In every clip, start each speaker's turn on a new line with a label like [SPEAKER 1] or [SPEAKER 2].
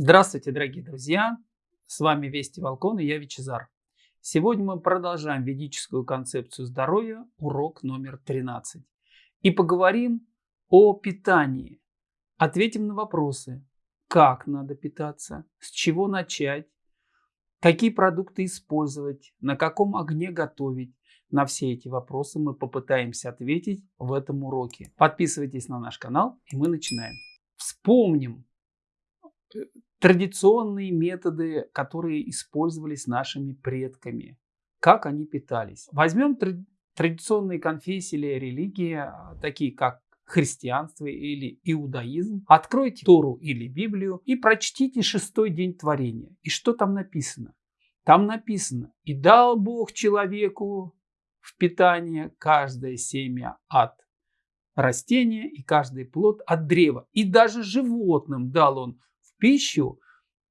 [SPEAKER 1] Здравствуйте, дорогие друзья! С вами Вести Волкон и я Вичезар. Сегодня мы продолжаем ведическую концепцию здоровья, урок номер 13. И поговорим о питании. Ответим на вопросы, как надо питаться, с чего начать, какие продукты использовать, на каком огне готовить. На все эти вопросы мы попытаемся ответить в этом уроке. Подписывайтесь на наш канал и мы начинаем. Вспомним традиционные методы, которые использовались нашими предками, как они питались. Возьмем традиционные конфессии или религии, а, такие как христианство или иудаизм, откройте Тору или Библию и прочтите шестой день творения. И что там написано? Там написано, и дал Бог человеку в питание каждое семя от растения и каждый плод от древа. И даже животным дал он пищу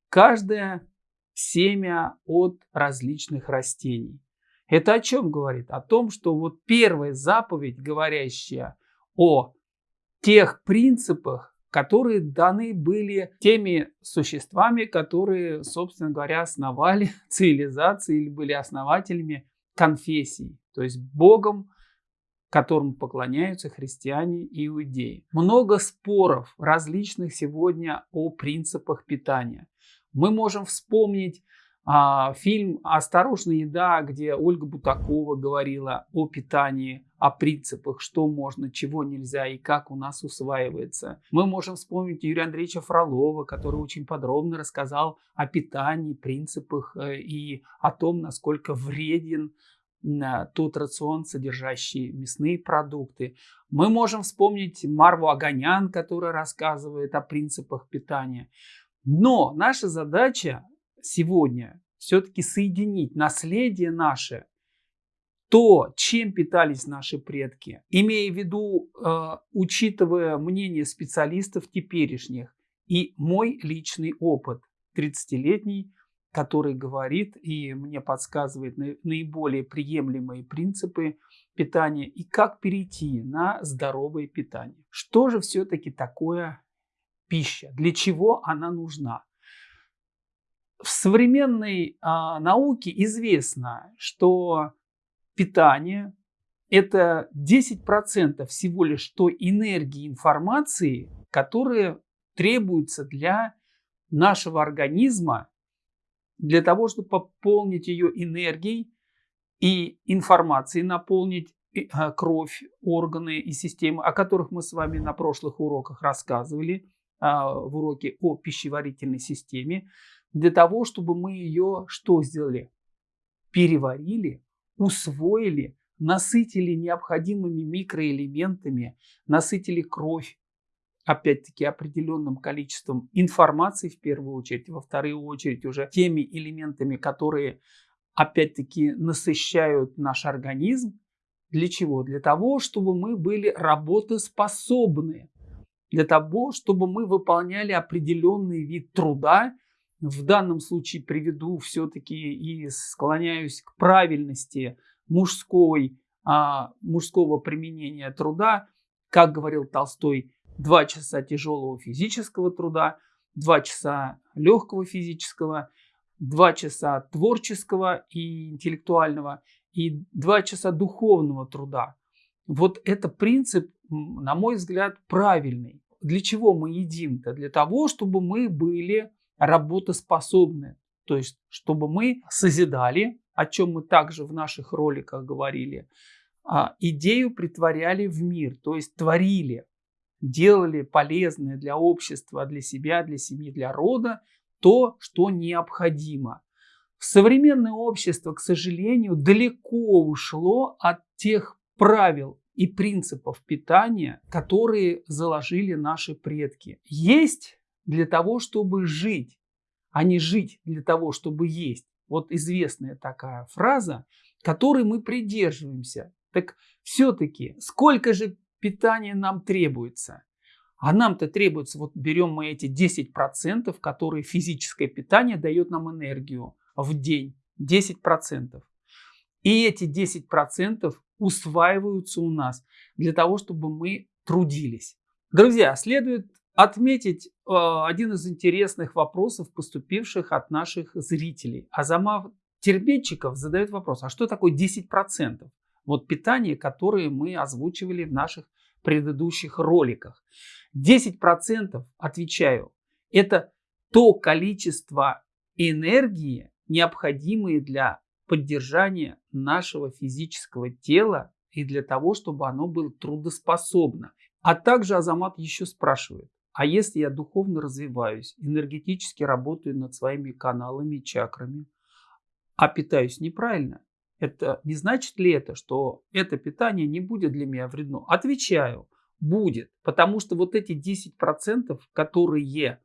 [SPEAKER 1] каждое семя от различных растений. Это о чем говорит? О том, что вот первая заповедь, говорящая о тех принципах, которые даны были теми существами, которые, собственно говоря, основали цивилизации или были основателями конфессий, то есть Богом которому поклоняются христиане и иудеи. Много споров различных сегодня о принципах питания. Мы можем вспомнить а, фильм «Осторожная еда», где Ольга Бутакова говорила о питании, о принципах, что можно, чего нельзя и как у нас усваивается. Мы можем вспомнить Юрия Андреевича Фролова, который очень подробно рассказал о питании, принципах э, и о том, насколько вреден тот рацион, содержащий мясные продукты. Мы можем вспомнить Марву Аганян, которая рассказывает о принципах питания. Но наша задача сегодня все-таки соединить наследие наше, то, чем питались наши предки, имея в виду, э, учитывая мнение специалистов теперешних и мой личный опыт 30-летний который говорит и мне подсказывает наиболее приемлемые принципы питания и как перейти на здоровое питание. Что же все-таки такое пища? Для чего она нужна? В современной а, науке известно, что питание это 10% всего лишь той энергии информации, которая требуется для нашего организма для того, чтобы пополнить ее энергией и информацией, наполнить а, кровь, органы и системы, о которых мы с вами на прошлых уроках рассказывали, а, в уроке о пищеварительной системе, для того, чтобы мы ее что сделали? Переварили, усвоили, насытили необходимыми микроэлементами, насытили кровь, опять-таки определенным количеством информации в первую очередь, во вторую очередь уже теми элементами, которые опять-таки насыщают наш организм. Для чего? Для того, чтобы мы были работоспособны, для того, чтобы мы выполняли определенный вид труда. В данном случае приведу все-таки и склоняюсь к правильности мужской, а, мужского применения труда. Как говорил Толстой, 2 часа тяжелого физического труда, 2 часа легкого физического, 2 часа творческого и интеллектуального и 2 часа духовного труда. Вот это принцип, на мой взгляд, правильный. Для чего мы едим-то? Для того, чтобы мы были работоспособны. То есть, чтобы мы созидали, о чем мы также в наших роликах говорили, а, идею притворяли в мир, то есть творили делали полезное для общества, для себя, для семьи, для рода то, что необходимо. Современное общество, к сожалению, далеко ушло от тех правил и принципов питания, которые заложили наши предки. Есть для того, чтобы жить, а не жить для того, чтобы есть. Вот известная такая фраза, которой мы придерживаемся. Так все-таки, сколько же питание нам требуется. А нам-то требуется, вот берем мы эти 10%, которые физическое питание дает нам энергию в день. 10%. И эти 10% усваиваются у нас для того, чтобы мы трудились. Друзья, следует отметить э, один из интересных вопросов, поступивших от наших зрителей. Азамат Тербетчиков задает вопрос, а что такое 10%? Вот питание, которое мы озвучивали в наших предыдущих роликах. 10% отвечаю, это то количество энергии, необходимое для поддержания нашего физического тела и для того, чтобы оно было трудоспособно. А также Азамат еще спрашивает, а если я духовно развиваюсь, энергетически работаю над своими каналами, чакрами, а питаюсь неправильно, это не значит ли это, что это питание не будет для меня вредно? Отвечаю, будет, потому что вот эти 10%, которые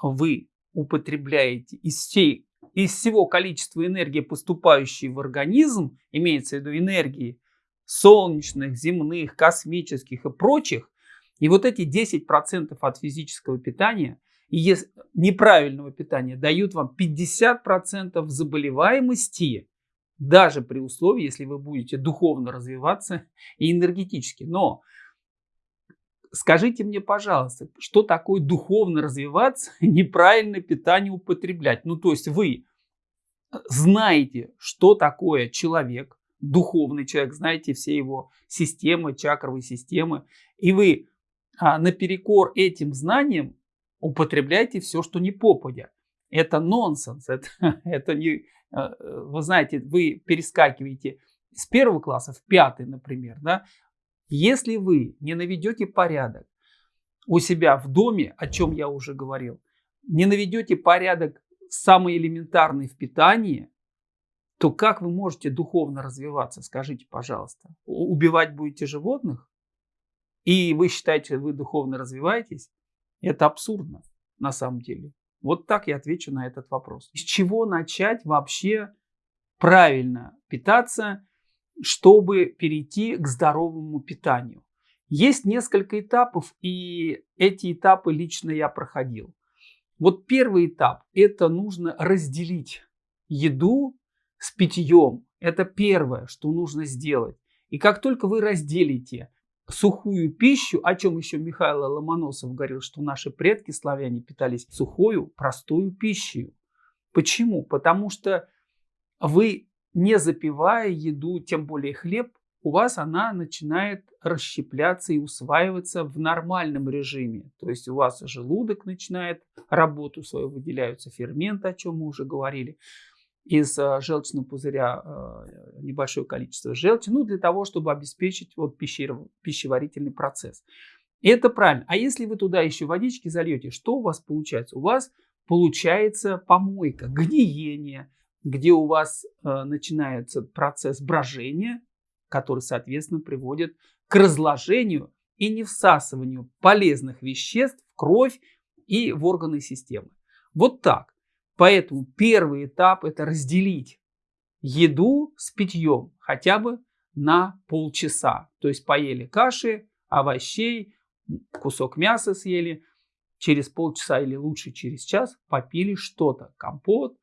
[SPEAKER 1] вы употребляете из, всей, из всего количества энергии, поступающей в организм, имеется в виду энергии солнечных, земных, космических и прочих, и вот эти 10% от физического питания и неправильного питания дают вам 50% заболеваемости, даже при условии, если вы будете духовно развиваться и энергетически. Но скажите мне, пожалуйста, что такое духовно развиваться неправильное питание употреблять? Ну, то есть вы знаете, что такое человек, духовный человек, знаете все его системы, чакровые системы, и вы а, наперекор этим знаниям употребляйте все, что не попадя. Это нонсенс, это, это не, вы знаете, вы перескакиваете с первого класса в пятый, например, да, если вы не наведете порядок у себя в доме, о чем я уже говорил, не наведете порядок самый элементарный в питании, то как вы можете духовно развиваться, скажите, пожалуйста? Убивать будете животных? И вы считаете, вы духовно развиваетесь? Это абсурдно на самом деле. Вот так я отвечу на этот вопрос. С чего начать вообще правильно питаться, чтобы перейти к здоровому питанию? Есть несколько этапов, и эти этапы лично я проходил. Вот первый этап – это нужно разделить еду с питьем. Это первое, что нужно сделать. И как только вы разделите сухую пищу, о чем еще Михаил Ломоносов говорил, что наши предки славяне питались сухою, простую пищей. Почему? Потому что вы, не запивая еду, тем более хлеб, у вас она начинает расщепляться и усваиваться в нормальном режиме. То есть у вас желудок начинает работу свою, выделяются ферменты, о чем мы уже говорили из э, желчного пузыря э, небольшое количество желчи, ну, для того, чтобы обеспечить вот пищеварительный процесс. И это правильно. А если вы туда еще водички зальете, что у вас получается? У вас получается помойка, гниение, где у вас э, начинается процесс брожения, который, соответственно, приводит к разложению и невсасыванию полезных веществ в кровь и в органы системы. Вот так. Поэтому первый этап это разделить еду с питьем хотя бы на полчаса. То есть поели каши, овощей, кусок мяса съели, через полчаса или лучше через час попили что-то, компот,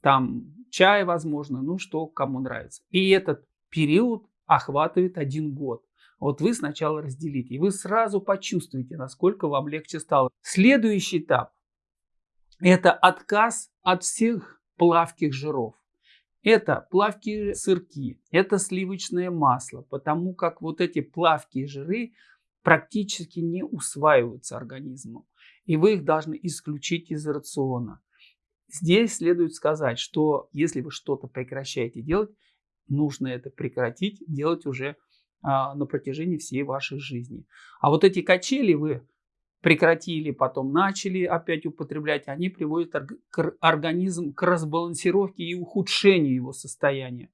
[SPEAKER 1] там чай, возможно, ну что кому нравится. И этот период охватывает один год. Вот вы сначала разделите, и вы сразу почувствуете, насколько вам легче стало. Следующий этап это отказ от всех плавких жиров. Это плавкие сырки, это сливочное масло, потому как вот эти плавкие жиры практически не усваиваются организмом, и вы их должны исключить из рациона. Здесь следует сказать, что если вы что-то прекращаете делать, нужно это прекратить, делать уже а, на протяжении всей вашей жизни. А вот эти качели вы прекратили, потом начали опять употреблять, они приводят организм к разбалансировке и ухудшению его состояния.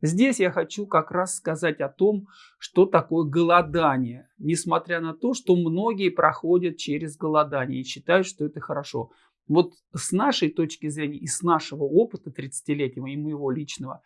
[SPEAKER 1] Здесь я хочу как раз сказать о том, что такое голодание, несмотря на то, что многие проходят через голодание и считают, что это хорошо. Вот с нашей точки зрения и с нашего опыта 30-летнего и моего личного,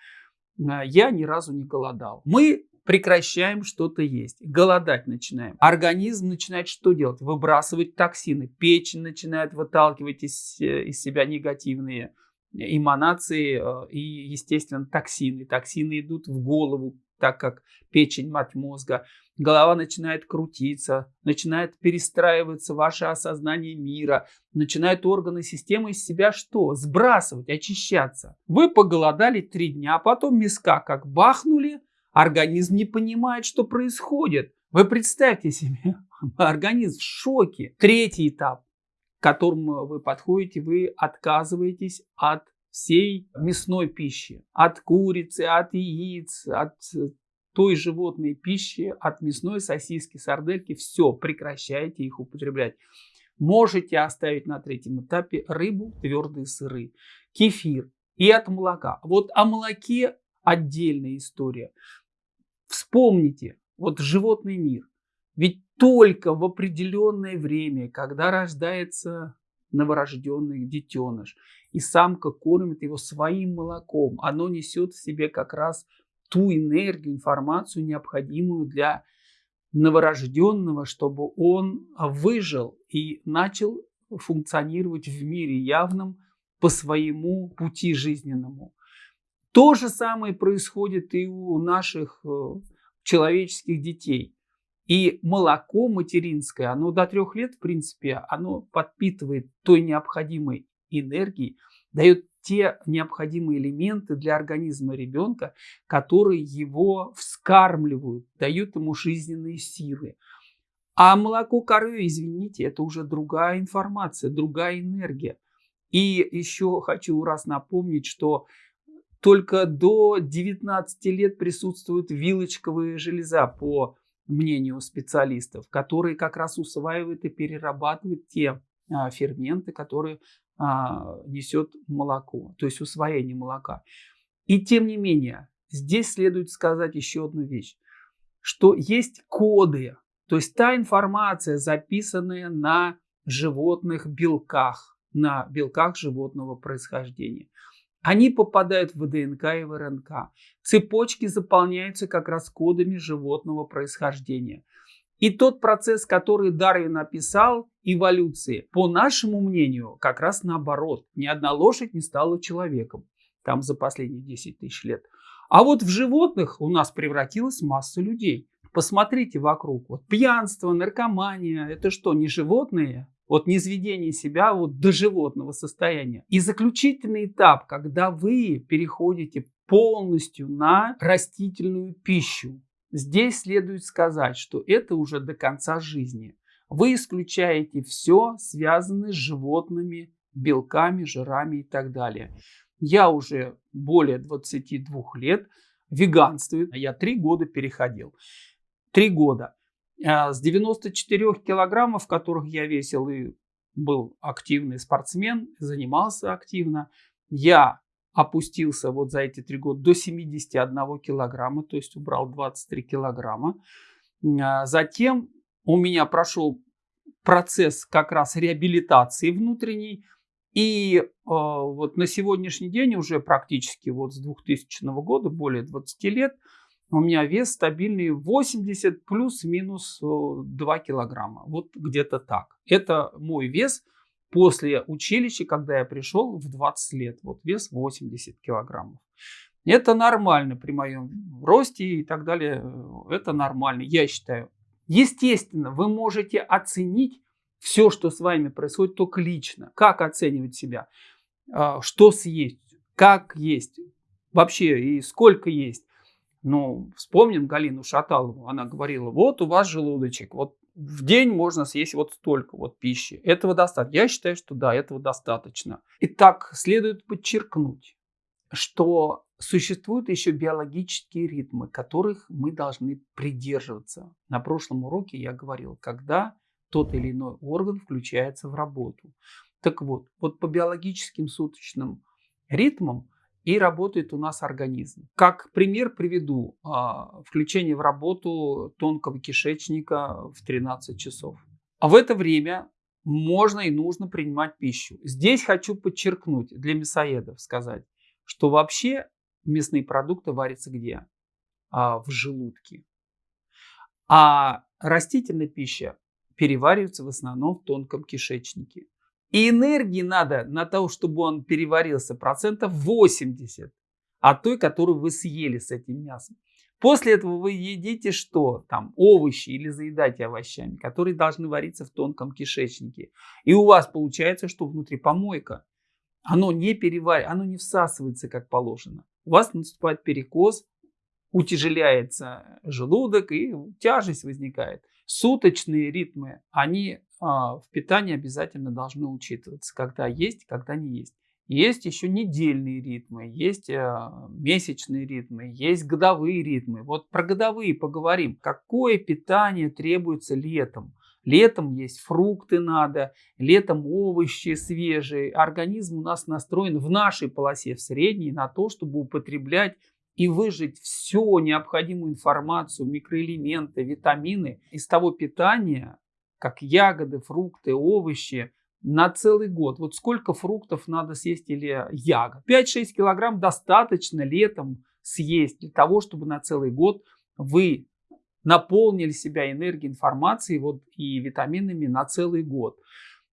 [SPEAKER 1] э, я ни разу не голодал. Мы прекращаем что-то есть, голодать начинаем. Организм начинает что делать? Выбрасывать токсины. Печень начинает выталкивать из, э, из себя негативные эманации э, и, естественно, токсины. Токсины идут в голову, так как печень мать мозга, голова начинает крутиться, начинает перестраиваться ваше осознание мира, начинают органы системы из себя что? Сбрасывать, очищаться. Вы поголодали три дня, а потом миска как бахнули, организм не понимает, что происходит. Вы представьте себе, организм в шоке. Третий этап, к которому вы подходите, вы отказываетесь от всей мясной пищи, от курицы, от яиц, от той животной пищи, от мясной сосиски, сардельки, все, прекращайте их употреблять. Можете оставить на третьем этапе рыбу, твердые сыры, кефир и от молока. Вот о молоке отдельная история. Вспомните, вот животный мир. Ведь только в определенное время, когда рождается новорожденный детеныш, и самка кормит его своим молоком, оно несет в себе как раз ту энергию, информацию, необходимую для новорожденного, чтобы он выжил и начал функционировать в мире явном по своему пути жизненному. То же самое происходит и у наших э, человеческих детей. И молоко материнское, оно до трех лет, в принципе, оно подпитывает той необходимой энергией, дает те необходимые элементы для организма ребенка, которые его вскармливают, дают ему жизненные силы. А молоко коровы, извините, это уже другая информация, другая энергия. И еще хочу раз напомнить, что только до 19 лет присутствуют вилочковые железа по мнению специалистов, которые как раз усваивают и перерабатывают те а, ферменты, которые а, несет молоко, то есть усвоение молока. И тем не менее, здесь следует сказать еще одну вещь, что есть коды, то есть та информация, записанная на животных белках, на белках животного происхождения. Они попадают в ДНК и в РНК. Цепочки заполняются как раз кодами животного происхождения. И тот процесс, который Дарвин описал, эволюции, по нашему мнению, как раз наоборот. Ни одна лошадь не стала человеком там за последние 10 тысяч лет. А вот в животных у нас превратилась масса людей. Посмотрите вокруг. Вот пьянство, наркомания, это что, не животные? Вот не изведение себя вот до животного состояния. И заключительный этап, когда вы переходите полностью на растительную пищу. Здесь следует сказать, что это уже до конца жизни. Вы исключаете все, связанное с животными, белками, жирами и так далее. Я уже более 22 лет веганствую. Я три года переходил. Три года. А, с 94 килограммов, которых я весил и был активный спортсмен, занимался активно, я опустился вот за эти три года до 71 килограмма, то есть убрал 23 килограмма. А, затем у меня прошел процесс как раз реабилитации внутренней. И э, вот на сегодняшний день уже практически вот с 2000 года, более 20 лет, у меня вес стабильный 80 плюс-минус 2 килограмма. Вот где-то так. Это мой вес после училища, когда я пришел в 20 лет. Вот вес 80 килограммов. Это нормально при моем росте и так далее. Это нормально, я считаю. Естественно, вы можете оценить все, что с вами происходит, только лично. Как оценивать себя? А, что съесть? Как есть? Вообще, и сколько есть? Ну, вспомним Галину Шаталову. Она говорила, вот у вас желудочек, вот в день можно съесть вот столько вот пищи. Этого достаточно. Я считаю, что да, этого достаточно. Итак, следует подчеркнуть, что существуют еще биологические ритмы, которых мы должны придерживаться. На прошлом уроке я говорил, когда тот или иной орган включается в работу. Так вот, вот по биологическим суточным ритмам и работает у нас организм. Как пример приведу а, включение в работу тонкого кишечника в 13 часов. А в это время можно и нужно принимать пищу. Здесь хочу подчеркнуть для мясоедов сказать, что вообще мясные продукты варятся где? А, в желудке. А растительная пища переваривается в основном в тонком кишечнике. И энергии надо на то, чтобы он переварился процентов 80 от той, которую вы съели с этим мясом. После этого вы едите что? Там овощи или заедаете овощами, которые должны вариться в тонком кишечнике. И у вас получается, что внутри помойка. Оно не переваривается, оно не всасывается как положено. У вас наступает перекос, утяжеляется желудок и тяжесть возникает. Суточные ритмы, они а, в питании обязательно должны учитываться, когда есть, когда не есть. Есть еще недельные ритмы, есть э, месячные ритмы, есть годовые ритмы. Вот про годовые поговорим. Какое питание требуется летом? Летом есть фрукты надо, летом овощи свежие. Организм у нас настроен в нашей полосе, в средней, на то, чтобы употреблять и выжить всю необходимую информацию, микроэлементы, витамины из того питания, как ягоды, фрукты, овощи, на целый год. Вот сколько фруктов надо съесть или ягод? 5-6 килограмм достаточно летом съесть для того, чтобы на целый год вы наполнили себя энергией, информацией вот, и витаминами на целый год.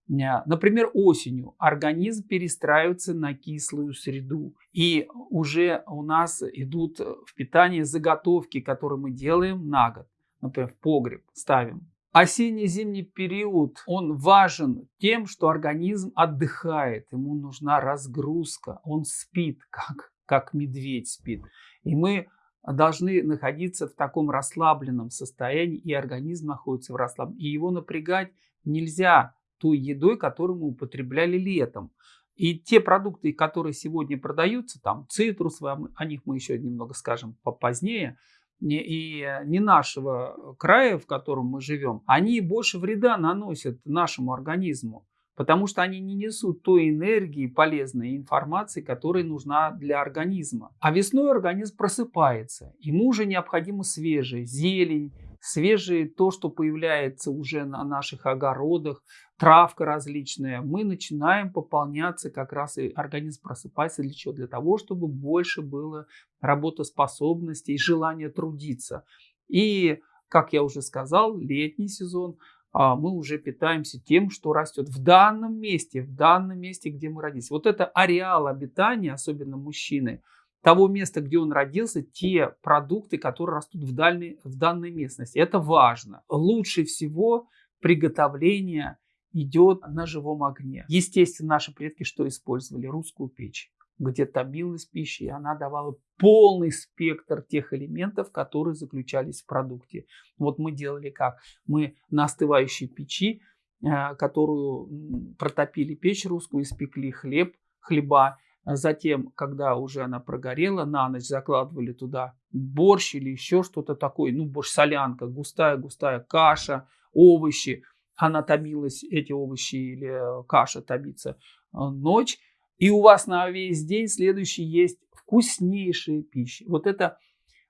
[SPEAKER 1] Например, осенью организм перестраивается на кислую среду. И уже у нас идут в питании заготовки, которые мы делаем на год. Например, в погреб ставим Осенне-зимний период, он важен тем, что организм отдыхает, ему нужна разгрузка, он спит, как, как медведь спит. И мы должны находиться в таком расслабленном состоянии, и организм находится в расслабленном. И его напрягать нельзя той едой, которую мы употребляли летом. И те продукты, которые сегодня продаются, там цитрус, о них мы еще немного скажем позднее, и э, не нашего края, в котором мы живем, они больше вреда наносят нашему организму, потому что они не несут той энергии, полезной информации, которая нужна для организма. А весной организм просыпается, ему уже необходимо свежая зелень, свежее то, что появляется уже на наших огородах, травка различная, мы начинаем пополняться, как раз и организм просыпается для чего? Для того, чтобы больше было работоспособности и желания трудиться. И, как я уже сказал, летний сезон а, мы уже питаемся тем, что растет в данном месте, в данном месте, где мы родились. Вот это ареал обитания, особенно мужчины – того места, где он родился, те продукты, которые растут в, дальней, в данной местности. Это важно. Лучше всего приготовление идет на живом огне. Естественно, наши предки что использовали? Русскую печь где томилась пища, и она давала полный спектр тех элементов, которые заключались в продукте. Вот мы делали как? Мы на остывающей печи, э, которую протопили печь русскую, испекли хлеб, хлеба, затем, когда уже она прогорела, на ночь закладывали туда борщ или еще что-то такое. Ну, борщ-солянка, густая-густая каша, овощи. Она томилась, эти овощи или э, каша томится э, ночь. И у вас на весь день следующий есть вкуснейшая пища. Вот это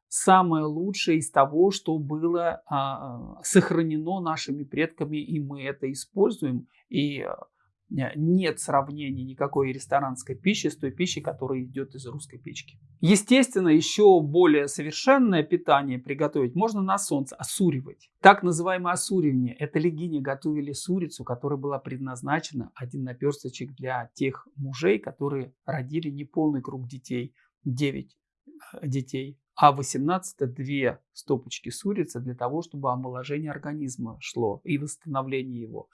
[SPEAKER 1] самое лучшее из того, что было а, сохранено нашими предками, и мы это используем. И э, нет сравнения никакой ресторанской пищи с той пищей, которая идет из русской печки. Естественно, еще более совершенное питание приготовить можно на солнце, осуривать. Так называемое осуривание – это легине готовили сурицу, которая была предназначена один наперсточек для тех мужей, которые родили неполный круг детей, 9 э, детей, а 18 – две стопочки сурицы для того, чтобы омоложение организма шло и восстановление его.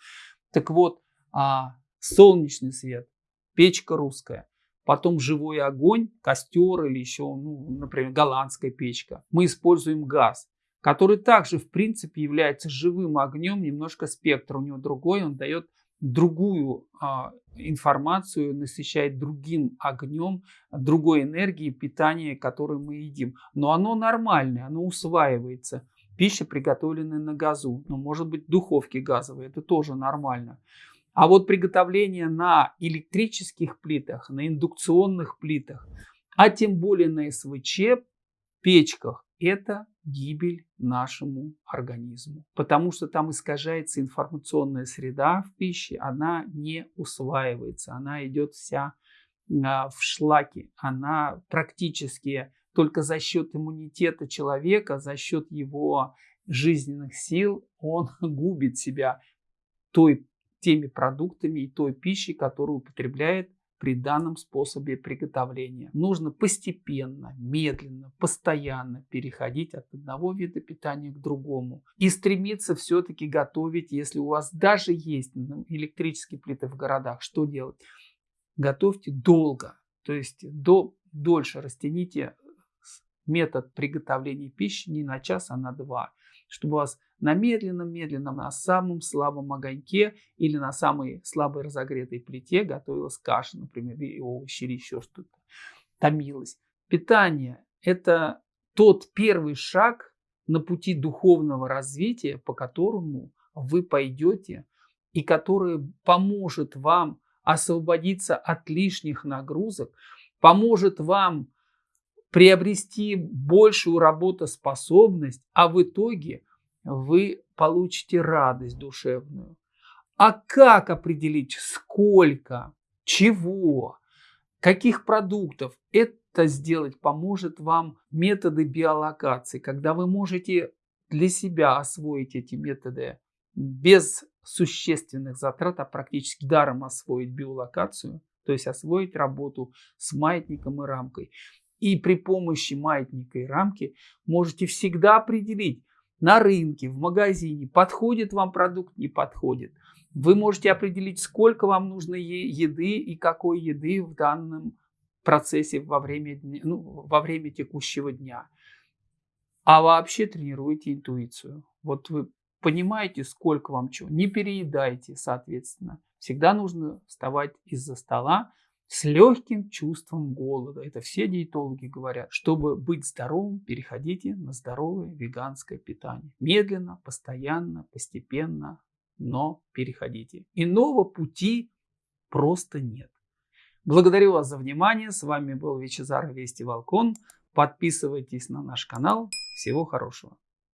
[SPEAKER 1] Так вот, а солнечный свет, печка русская, потом живой огонь, костер или еще, ну, например, голландская печка. Мы используем газ, который также, в принципе, является живым огнем, немножко спектр у него другой, он дает другую а, информацию, насыщает другим огнем, другой энергией питания, которую мы едим. Но оно нормальное, оно усваивается. Пища, приготовленная на газу, ну, может быть, духовки газовые, это тоже нормально. А вот приготовление на электрических плитах, на индукционных плитах, а тем более на СВЧ печках, это гибель нашему организму. Потому что там искажается информационная среда в пище, она не усваивается, она идет вся а, в шлаке, она практически только за счет иммунитета человека, за счет его жизненных сил, он губит себя той теми продуктами и той пищей, которую употребляет при данном способе приготовления. Нужно постепенно, медленно, постоянно переходить от одного вида питания к другому. И стремиться все-таки готовить, если у вас даже есть ну, электрические плиты в городах, что делать? Готовьте долго, то есть до, дольше растяните метод приготовления пищи не на час, а на два чтобы у вас на медленном-медленном, на самом слабом огоньке или на самой слабой разогретой плите готовилась каша, например, или овощи, или еще что-то, томилось. Питание – это тот первый шаг на пути духовного развития, по которому вы пойдете и который поможет вам освободиться от лишних нагрузок, поможет вам приобрести большую работоспособность, а в итоге вы получите радость душевную. А как определить, сколько, чего, каких продуктов? Это сделать поможет вам методы биолокации, когда вы можете для себя освоить эти методы без существенных затрат, а практически даром освоить биолокацию, то есть освоить работу с маятником и рамкой. И при помощи маятника и рамки можете всегда определить на рынке, в магазине, подходит вам продукт, не подходит. Вы можете определить, сколько вам нужно еды и какой еды в данном процессе во время, ну, во время текущего дня. А вообще тренируйте интуицию. Вот вы понимаете, сколько вам чего. Не переедайте, соответственно. Всегда нужно вставать из-за стола, с легким чувством голода. Это все диетологи говорят. Чтобы быть здоровым, переходите на здоровое веганское питание. Медленно, постоянно, постепенно, но переходите. Иного пути просто нет. Благодарю вас за внимание. С вами был Вичезар Вести Волкон. Подписывайтесь на наш канал. Всего хорошего.